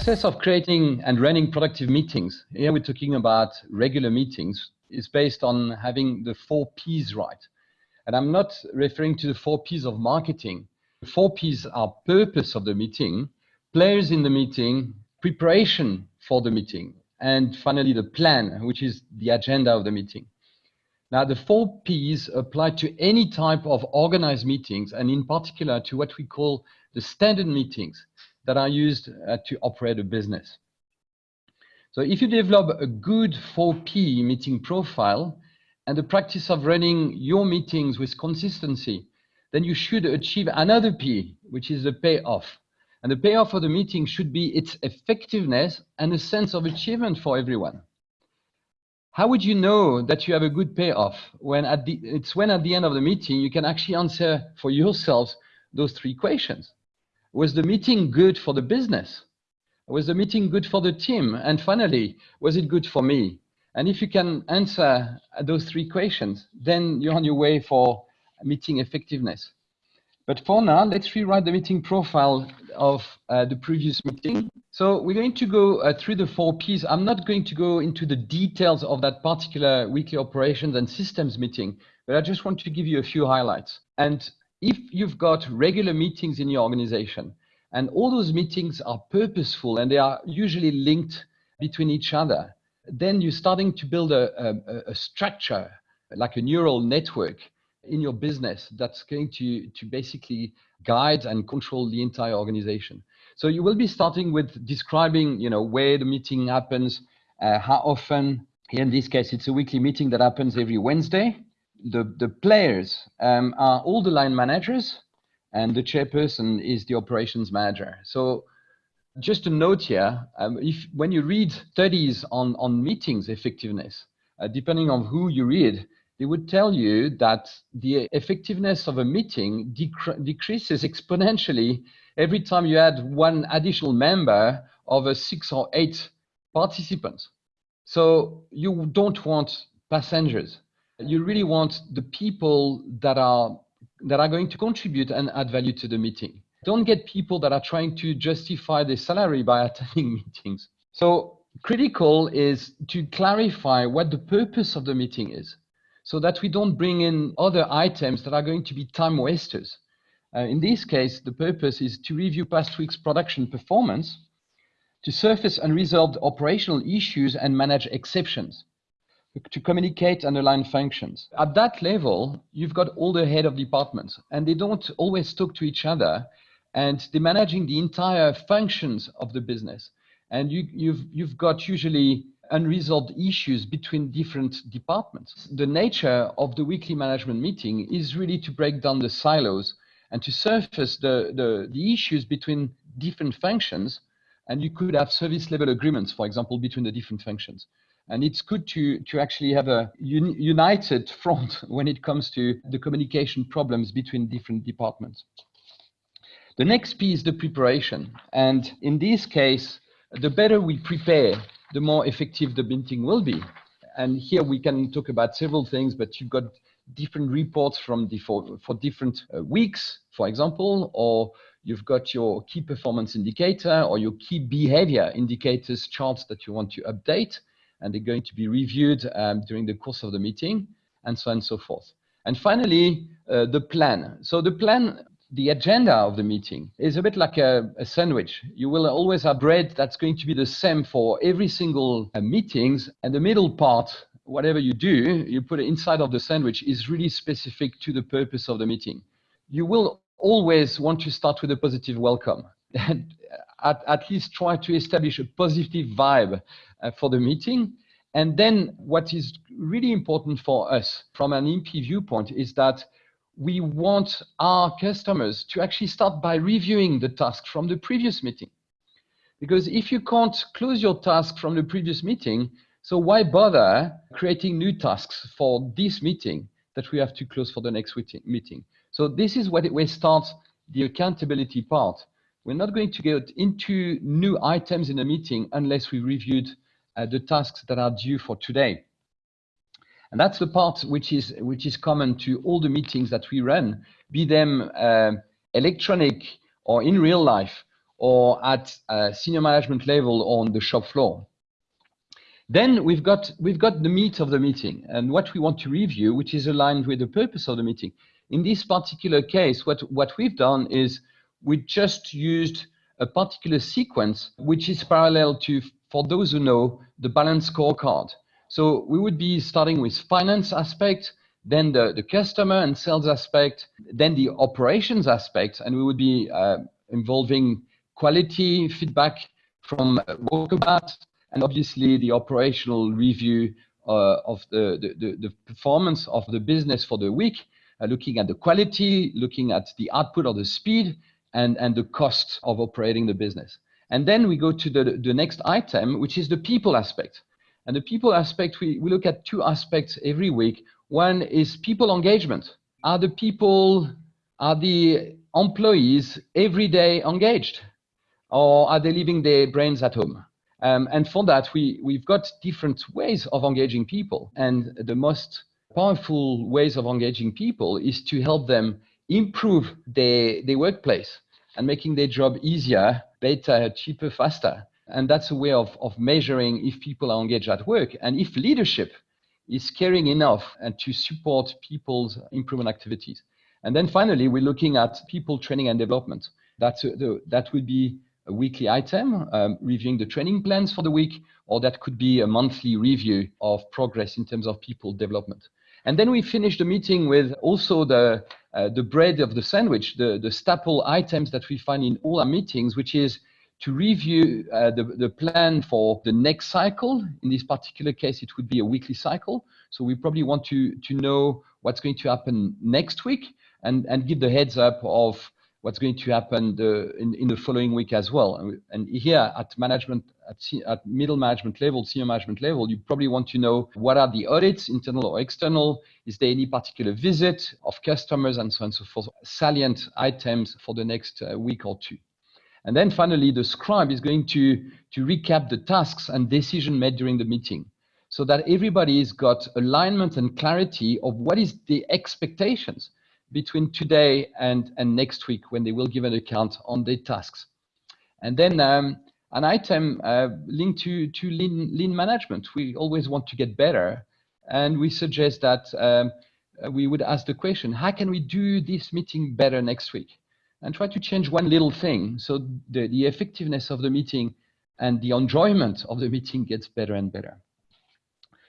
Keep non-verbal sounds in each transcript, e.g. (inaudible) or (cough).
success of creating and running productive meetings, here we're talking about regular meetings, is based on having the four P's right. And I'm not referring to the four P's of marketing. The four P's are purpose of the meeting, players in the meeting, preparation for the meeting, and finally the plan, which is the agenda of the meeting. Now, the four P's apply to any type of organized meetings, and in particular to what we call the standard meetings that are used uh, to operate a business. So if you develop a good 4P meeting profile and the practice of running your meetings with consistency, then you should achieve another P, which is the payoff. And the payoff for the meeting should be its effectiveness and a sense of achievement for everyone. How would you know that you have a good payoff when at the, it's when at the end of the meeting you can actually answer for yourselves those three questions. Was the meeting good for the business? Was the meeting good for the team? And finally, was it good for me? And if you can answer those three questions, then you're on your way for meeting effectiveness. But for now, let's rewrite the meeting profile of uh, the previous meeting. So we're going to go uh, through the four Ps. I'm not going to go into the details of that particular weekly operations and systems meeting, but I just want to give you a few highlights. And if you've got regular meetings in your organization, and all those meetings are purposeful and they are usually linked between each other, then you're starting to build a, a, a structure, like a neural network in your business that's going to, to basically guide and control the entire organization. So you will be starting with describing, you know, where the meeting happens, uh, how often. In this case, it's a weekly meeting that happens every Wednesday. The, the players um, are all the line managers, and the chairperson is the operations manager. So just a note here, um, if when you read studies on, on meetings effectiveness, uh, depending on who you read, they would tell you that the effectiveness of a meeting decre decreases exponentially every time you add one additional member of a six or eight participants. So you don't want passengers. You really want the people that are that are going to contribute and add value to the meeting. Don't get people that are trying to justify their salary by (laughs) attending meetings. So critical is to clarify what the purpose of the meeting is so that we don't bring in other items that are going to be time wasters. Uh, in this case, the purpose is to review past week's production performance, to surface unresolved operational issues and manage exceptions, to communicate and align functions. At that level, you've got all the head of departments, and they don't always talk to each other, and they're managing the entire functions of the business. And you, you've, you've got usually unresolved issues between different departments. The nature of the weekly management meeting is really to break down the silos and to surface the, the, the issues between different functions. And you could have service level agreements, for example, between the different functions. And it's good to, to actually have a un united front (laughs) when it comes to the communication problems between different departments. The next piece is the preparation. And in this case, the better we prepare the more effective the meeting will be. And here we can talk about several things, but you've got different reports from the, for, for different uh, weeks, for example, or you've got your key performance indicator or your key behavior indicators charts that you want to update, and they're going to be reviewed um, during the course of the meeting, and so on and so forth. And finally, uh, the plan. So the plan the agenda of the meeting is a bit like a, a, sandwich. You will always have bread that's going to be the same for every single uh, meetings, and the middle part, whatever you do, you put it inside of the sandwich is really specific to the purpose of the meeting. You will always want to start with a positive welcome. (laughs) and at, at least try to establish a positive vibe uh, for the meeting. And then what is really important for us from an MP viewpoint is that we want our customers to actually start by reviewing the task from the previous meeting. Because if you can't close your task from the previous meeting, so why bother creating new tasks for this meeting that we have to close for the next meeting? So this is what we start the accountability part. We're not going to get into new items in a meeting unless we reviewed uh, the tasks that are due for today. And that's the part which is, which is common to all the meetings that we run, be them uh, electronic or in real life, or at senior management level on the shop floor. Then we've got, we've got the meat of the meeting and what we want to review, which is aligned with the purpose of the meeting. In this particular case, what, what we've done is we just used a particular sequence, which is parallel to, for those who know, the balance scorecard. So we would be starting with finance aspect, then the, the customer and sales aspect, then the operations aspect, and we would be uh, involving quality feedback from walkabout, and obviously the operational review uh, of the, the, the, performance of the business for the week, uh, looking at the quality, looking at the output or the speed, and, and the cost of operating the business. And then we go to the, the next item, which is the people aspect. And the people aspect, we, we look at two aspects every week. One is people engagement. Are the people, are the employees every day engaged? Or are they leaving their brains at home? Um, and for that, we, we've got different ways of engaging people. And the most powerful ways of engaging people is to help them improve their, their workplace and making their job easier, better, cheaper, faster. And that's a way of, of measuring if people are engaged at work and if leadership is caring enough and to support people's improvement activities. And then finally, we're looking at people training and development. That's a, the, that would be a weekly item, um, reviewing the training plans for the week, or that could be a monthly review of progress in terms of people development. And then we finish the meeting with also the, uh, the bread of the sandwich, the, the staple items that we find in all our meetings, which is to review uh, the, the plan for the next cycle. In this particular case, it would be a weekly cycle. So we probably want to, to know what's going to happen next week and, and give the heads up of what's going to happen the, in, in the following week as well. And, and here at management, at, at, middle management level, senior management level, you probably want to know what are the audits, internal or external? Is there any particular visit of customers and so on and so forth, salient items for the next uh, week or two. And then finally, the scribe is going to, to recap the tasks and decision made during the meeting so that everybody's got alignment and clarity of what is the expectations between today and, and next week when they will give an account on their tasks. And then um, an item uh, linked to, to lean, lean management. We always want to get better. And we suggest that um, we would ask the question, how can we do this meeting better next week? And try to change one little thing so the, the effectiveness of the meeting and the enjoyment of the meeting gets better and better.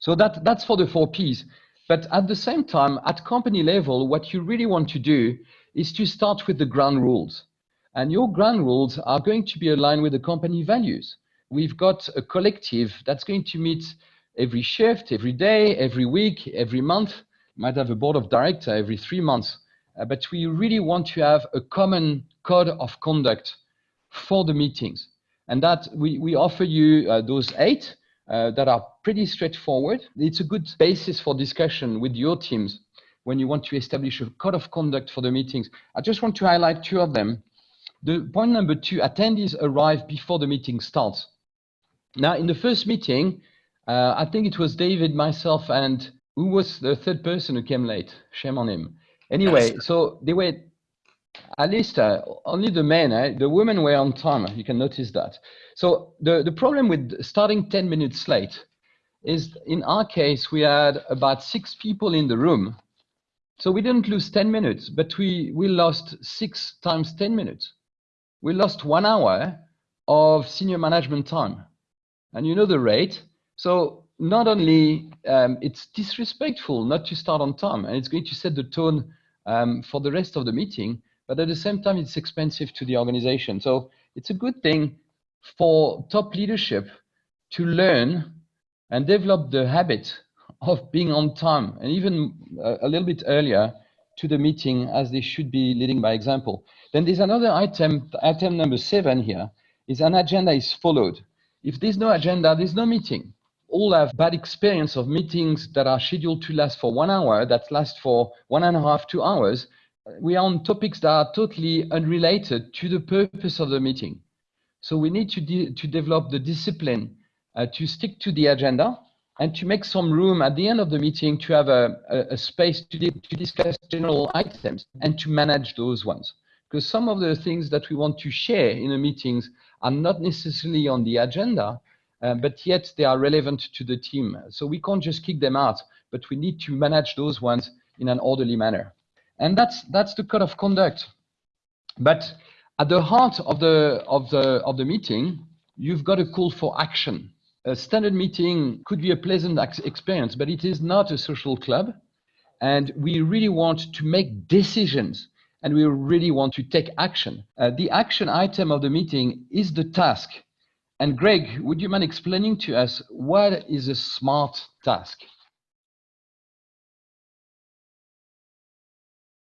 So that, that's for the four Ps. But at the same time, at company level, what you really want to do is to start with the ground rules. And your ground rules are going to be aligned with the company values. We've got a collective that's going to meet every shift, every day, every week, every month. You might have a board of director every three months. Uh, but we really want to have a common code of conduct for the meetings. And that we, we offer you uh, those eight uh, that are pretty straightforward. It's a good basis for discussion with your teams when you want to establish a code of conduct for the meetings. I just want to highlight two of them. The point number two, attendees arrive before the meeting starts. Now, in the first meeting, uh, I think it was David, myself, and who was the third person who came late? Shame on him. Anyway, so they were at least uh, only the men, eh? the women were on time. You can notice that. So the, the problem with starting 10 minutes late is in our case, we had about six people in the room. So we didn't lose 10 minutes, but we, we lost six times 10 minutes. We lost one hour of senior management time. And you know the rate. So not only um, it's disrespectful not to start on time, and it's going to set the tone um, for the rest of the meeting, but at the same time, it's expensive to the organization. So it's a good thing for top leadership to learn and develop the habit of being on time and even a, a little bit earlier to the meeting as they should be leading by example. Then there's another item, item number seven here, is an agenda is followed. If there's no agenda, there's no meeting. All have bad experience of meetings that are scheduled to last for one hour, that last for one and a half, two hours. We are on topics that are totally unrelated to the purpose of the meeting. So we need to, de to develop the discipline uh, to stick to the agenda and to make some room at the end of the meeting to have a, a, a space to, to discuss general items and to manage those ones. because some of the things that we want to share in the meetings are not necessarily on the agenda, uh, but yet they are relevant to the team. So we can't just kick them out, but we need to manage those ones in an orderly manner. And that's, that's the code of conduct. But at the heart of the, of, the, of the meeting, you've got a call for action. A standard meeting could be a pleasant experience, but it is not a social club. And we really want to make decisions and we really want to take action. Uh, the action item of the meeting is the task. And Greg, would you mind explaining to us what is a smart task?